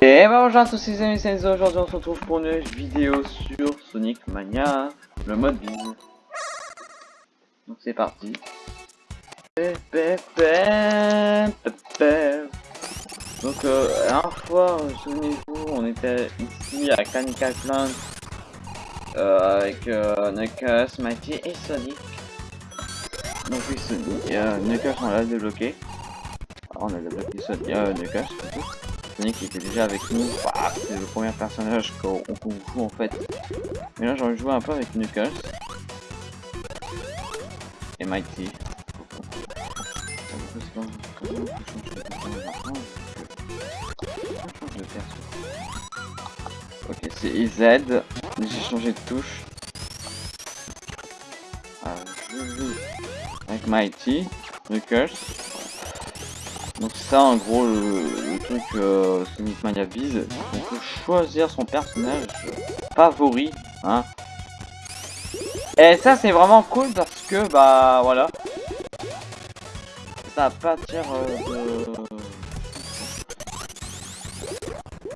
Et bah bonjour à tous les amis, c'est aujourd'hui on se retrouve pour une vidéo sur Sonic Mania, le mode bise. Donc c'est parti. Donc euh, la dernière fois, euh, souvenez-vous, on était ici à Canica Plant euh, avec euh, Knuckles, Mighty et Sonic. Donc oui, Sonic, euh, Knuckles on l'a débloqué. Alors, on a débloqué Sonic, euh. Sonic était déjà avec nous, bah, c'est le premier personnage qu'on joue en fait. Mais là j'ai envie de jouer un peu avec Knuckles. Et Mighty. Ok, c'est IZ. J'ai changé de touche. Ah, avec Mighty, Knuckles. Donc ça en gros le, le truc euh, Sonic Mania Biz, on peut choisir son personnage favori, hein. Et ça c'est vraiment cool parce que bah voilà, ça va pas dire euh, de...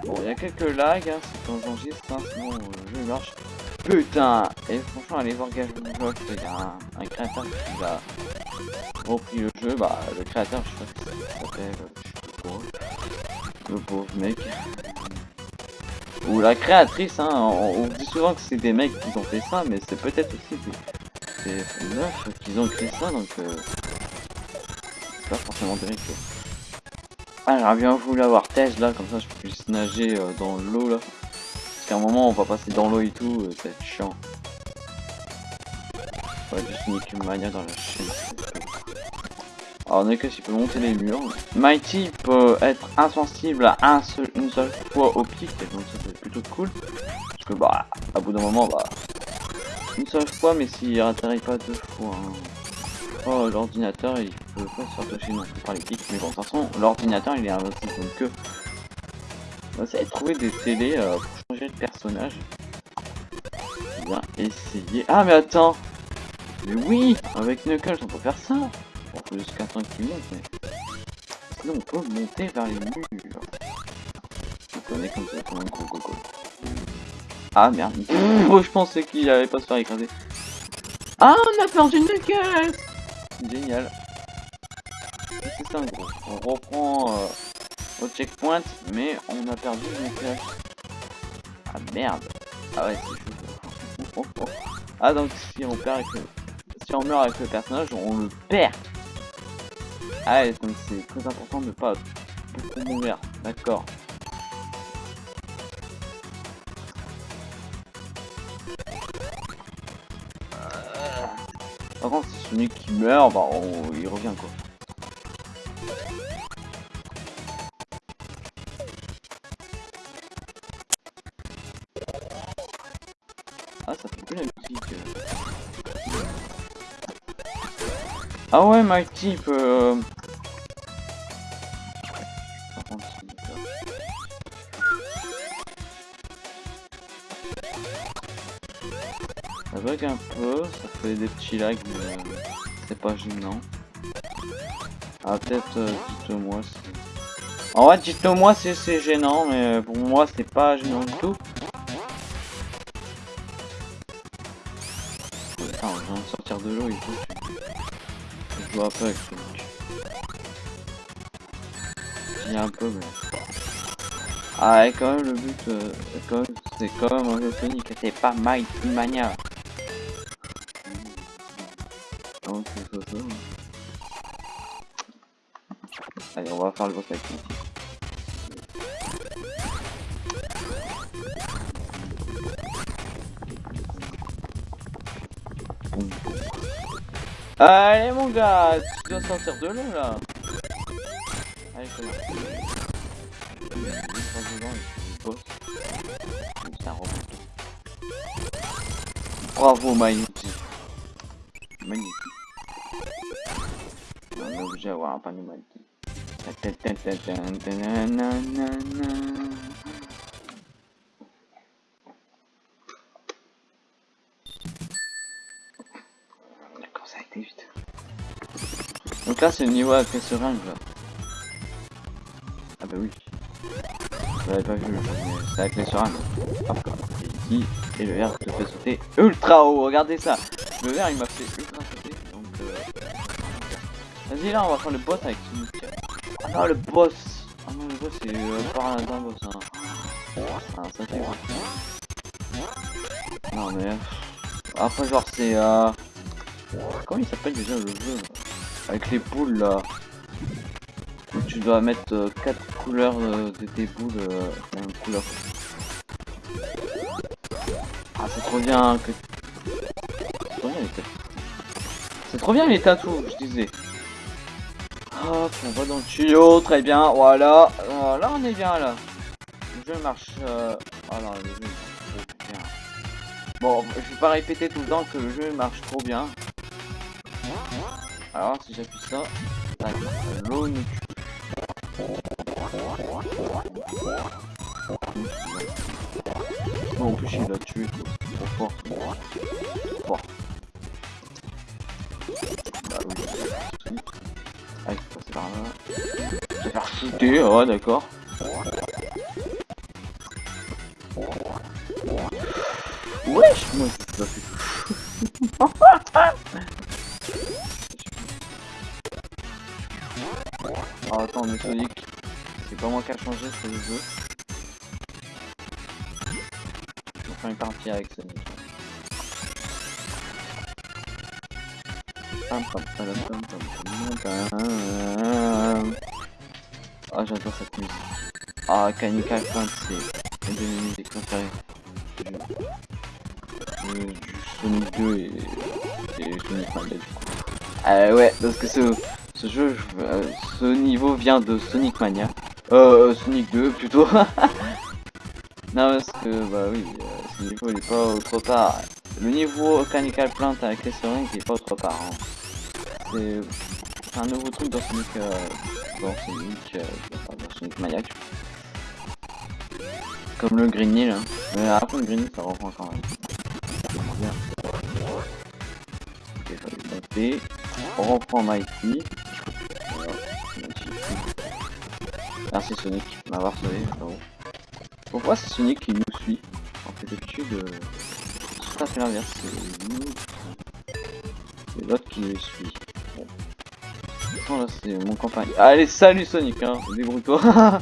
Bon il y a quelques lags, hein, c'est quand j'enregistre, hein, sinon euh, jeu marche. Putain Et franchement allez voir Gage il y a un, un créateur qui va repris le jeu, bah le créateur, je sais pas sais pas le pauvre mec. Ou la créatrice, hein, on, dit souvent que c'est des mecs qui ont fait ça, mais c'est peut-être aussi des, meufs qui ont créé ça, donc euh, c'est pas forcément mecs. Ah, j'aurais bien voulu avoir Thèse là, comme ça je puisse nager euh, dans l'eau là. Parce qu'à un moment on va passer dans l'eau et tout, euh, c'est chiant. Ouais, Sonic Mania dans la il peut monter les murs. Mighty peut être insensible à un seul, une seule fois au pic, donc ça c'est plutôt cool. Parce que bah, à bout d'un moment, bah, une seule fois, mais s'il atterrit pas deux fois. Hein. Oh, l'ordinateur il peut pas se faire toucher non plus par les pics, mais bon, de toute façon, l'ordinateur il est invincible, donc que. On va essayer de trouver des télés euh, pour changer de personnage. Bien essayer. Ah, mais attends! Mais oui Avec Knuckles on peut faire ça Bon, faut juste qu'attendre qu'il monte, mais... Sinon on peut monter vers les murs. Je connais comme ça, comme un gros coco. Ah merde. Oh, je pensais qu'il allait pas se faire écraser. Ah, on a perdu Knuckles Génial. C'est ça en gros? On reprend euh, au checkpoint, mais on a perdu Knuckles. Ah merde. Ah ouais, c'est chaud. Ah donc si on perd avec si on meurt avec le personnage, on le perd. Ah donc c'est très important de pas mourir. D'accord. Par contre, si qui meurt, bah on... il revient quoi. Ah, ça fait plus la musique. Ah ouais, Mighty peut... Euh... Ça bug un peu, ça fait des petits lags, mais euh, c'est pas gênant. Ah peut-être, euh, dites-moi si... En vrai, dites-moi si c'est gênant, mais pour moi c'est pas gênant du tout. Attends, je viens de sortir de l'eau et tout je vois pas Sonic. J'ai un peu mais... Ah et quand même le but euh, c'est quand même un jeu Sonic, c'est pas Mighty Mania. Donc c'est ça, ça. Allez on va faire le boss avec Allez mon gars, tu dois sortir de l'eau là. Allez, comment Bravo Magnifique. Magnifique. On est obligé d'avoir un panneau magnifique. Là c'est le niveau avec les seringues là. Ah bah oui. Vous l'avez pas vu, c'est avec les sur Hop, et ici, et le verre te fait sauter ultra haut, regardez ça Le verre il m'a fait ultra sauter, donc euh... Vas-y là, on va faire le boss avec Sonic. Ah non, le boss Ah non, le boss c'est euh, par d'un boss, hein. Ah, mais... Après genre c'est... Euh... Comment il s'appelle déjà le jeu Avec les boules là tu dois mettre 4 euh, couleurs euh, de tes boules euh, couleur. Ah c'est trop bien que... C'est trop bien les tatous. C'est trop bien les je disais. Hop, on va dans le tuyau, très bien, voilà. Là on est bien là. Le jeu marche... Bien. Bon, je vais pas répéter tout le temps que le jeu marche trop bien. Alors si j'appuie ça, l'eau nous Oh, en plus il l'a tué, trop fort. Fort. Bah oui, faut passer par là. Se faire shooter, oh d'accord. Le jeu. Je vais faire une partie avec Sonic. Ah, j'adore cette musique. Ah, Canica Point, c'est une de mes musiques. Du, Sonic 2 et, Sonic Mania du coup. Ah ouais, parce que ce jeu, euh, ce niveau vient de Sonic Mania. Euh, euh Sonic 2 plutôt. non, parce que, bah oui, euh, ce niveau il est pas autre part. Le niveau Canical Plant avec les Sonic il est pas autre part. Hein. C'est un nouveau truc dans Sonic, euh, dans Sonic, dans Sonic Mania. Comme le Green Hill. Hein. Mais après le Green Hill ça reprend quand même. Bien. On reprend Mighty. Merci Sonic de m'avoir sauvé, frérot. Pourquoi c'est Sonic qui nous suit En fait, d'habitude, euh, fait l'inverse. C'est l'autre qui nous suit. Bon. Attends, là, c'est mon campagne. Allez, salut Sonic, hein, débrouille-toi.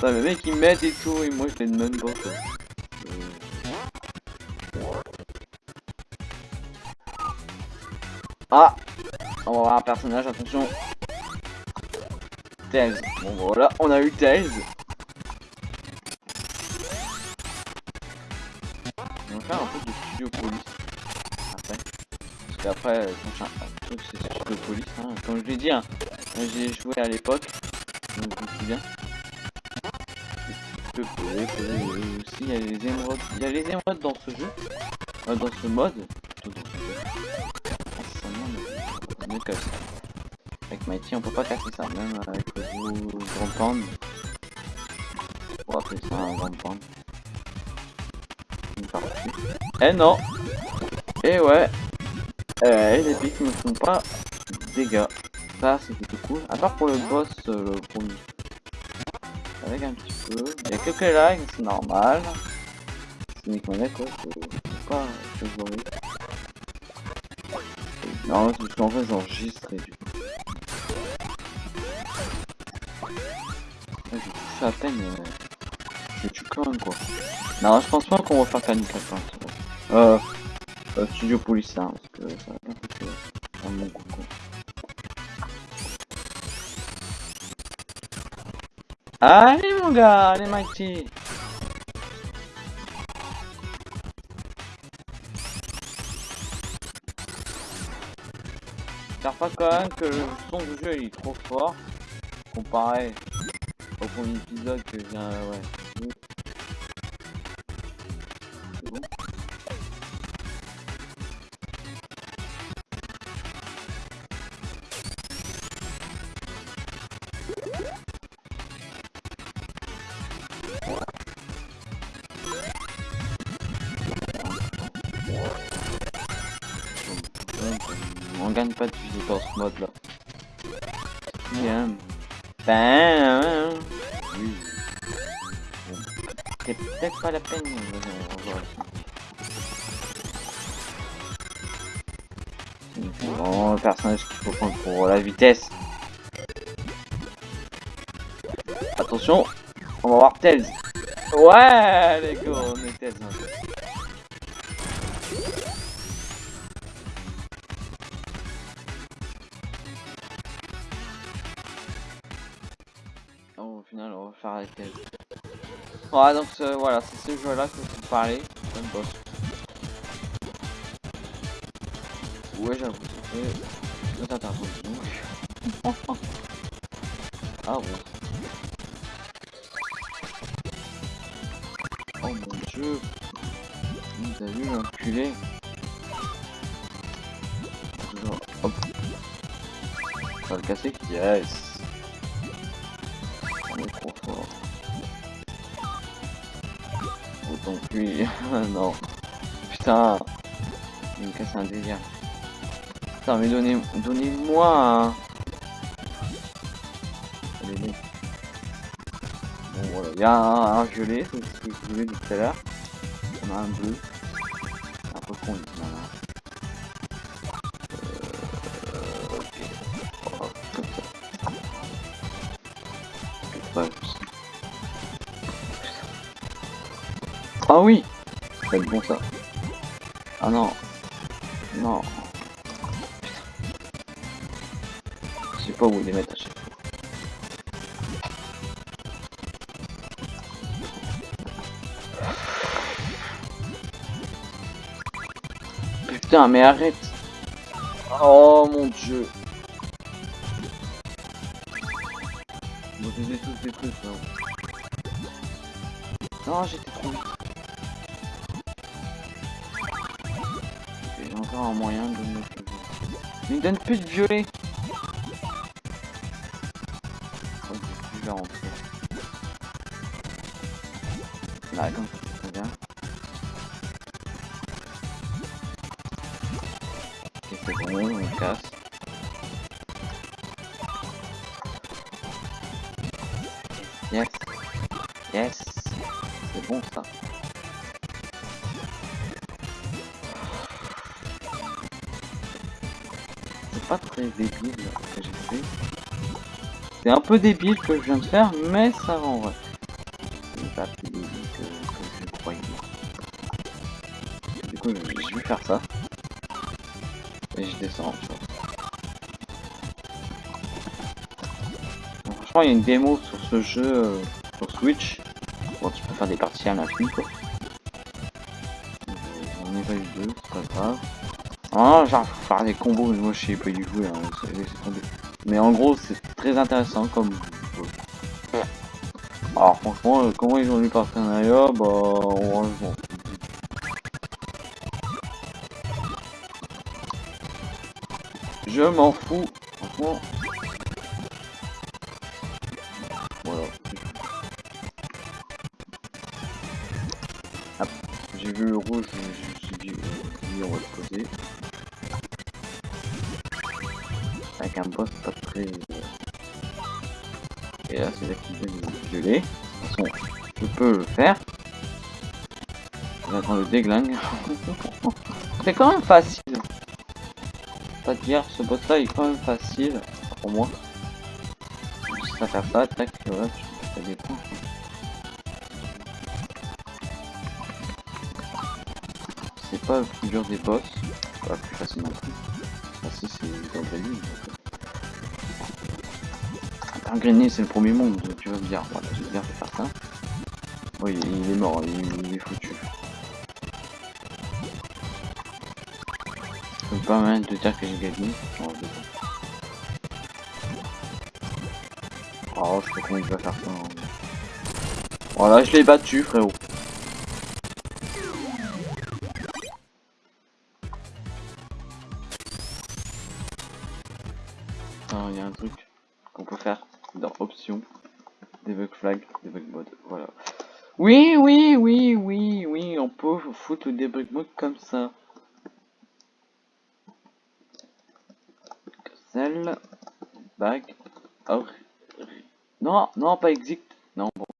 Ça, le mec il m'aide et tout, et moi je l'aide même pas. Quoi. Ah On va voir un personnage, attention Tails. Bon voilà, on a eu Tails. On va faire un peu de studio police. Après. Parce qu'après, le prochain truc c'est studio police. Hein. Comme je l'ai dit, hein, j'ai joué à l'époque. Je me souviens. Aussi, il y a les émeraudes. Il y a les émeraudes dans ce jeu. Euh, dans ce mode. Dans ce jeu. Ah, mieux que ça. Avec Mighty, on peut pas casser ça, même avec le Grand Pand. On va appeler ça un Grand partie. Eh non Eh ouais Eh, les pics ne font pas dégâts. Ça, c'est plutôt cool. À part pour le boss, euh, le premier. Avec un petit peu. Il y a quelques c'est normal. C'est uniquement quoi, c'est pas. Non, c'est parce qu'en fait, j'enregistre et du coup. À peine. Euh... Je tue quand même quoi. Non, je pense pas qu'on va faire à fin. Euh, euh, studio police hein, parce que ça va bien coûter euh, mon coup quoi. Allez mon gars, allez Mighty J'espère pas quand même que le son du jeu il est trop fort comparé On gagne pas de vie dans ce mode là. Bien. C'était peut-être pas la peine. C'est vraiment le personnage qu'il faut prendre pour la vitesse. Attention, on va voir Tails. Ouais, les gars, on est Tails. Hein. au final, on va faire avec elle. Voilà, donc euh, voilà, c'est ce jeu-là que je vous parlais, comme boss. Ouais, j'avoue, c'est très intéressant. ah bon. Oh mon dieu. Avez vu l'enculé Hop. Ça va le casser Yes lui. non. Putain. Il me casse un délire. Putain, mais donnez-moi donnez un... Allez, Bon, voilà. Il y a un, violet, c'est ce que je voulais tout à l'heure. On a un bleu. Un peu con, Ah oui Ça va être bon ça. Ah non. Non. Je sais pas où les mettre à chaque fois. Putain, mais arrête Oh mon dieu Vous tous des trucs là. Non, j'étais trop vite. Un moyen de me... Mais il donne plus de violet oh. Là, comme ça, c'est bien. Ok, c'est bon, on casse. Débile. C'est un peu débile que je viens de faire, mais ça va en vrai. C'est pas plus débile que, je croyais. Du coup, je vais faire ça. Et je descends, franchement, il y a une démo sur ce jeu euh, sur Switch. Bon, tu peux faire des parties à l'infini, quoi. Ah, genre faire des combos, mais moi je sais pas du tout, hein, Mais en gros, c'est très intéressant comme. Alors franchement, euh, comment ils ont eu partenariat, bah on Je m'en fous, franchement. Avec un boss pas très... Et là c'est là qu'il vient violer. De toute façon, je peux le faire. J'attends le déglingue. c'est quand même facile. Pas dire, ce boss là est quand même facile pour moi. Juste à ça, tac, voilà, des points. C'est pas plus dur des boss, pas plus facile non. Ah si c'est dans grenier c'est le premier monde, tu vas me dire. Voilà, je vais bien faire ça. Oui, il est mort, il, est foutu. C'est pas mal de dire que j'ai gagné. Oh, je sais pas comment il va faire ça. Hein. Voilà, je l'ai battu, frérot. Il y a un truc qu'on peut faire dans options, debug flag, debug mode, voilà. Oui, oui, oui, oui, oui, on peut foutre le debug mode comme ça. Cell, back, or, non, non, pas exit, non, bon.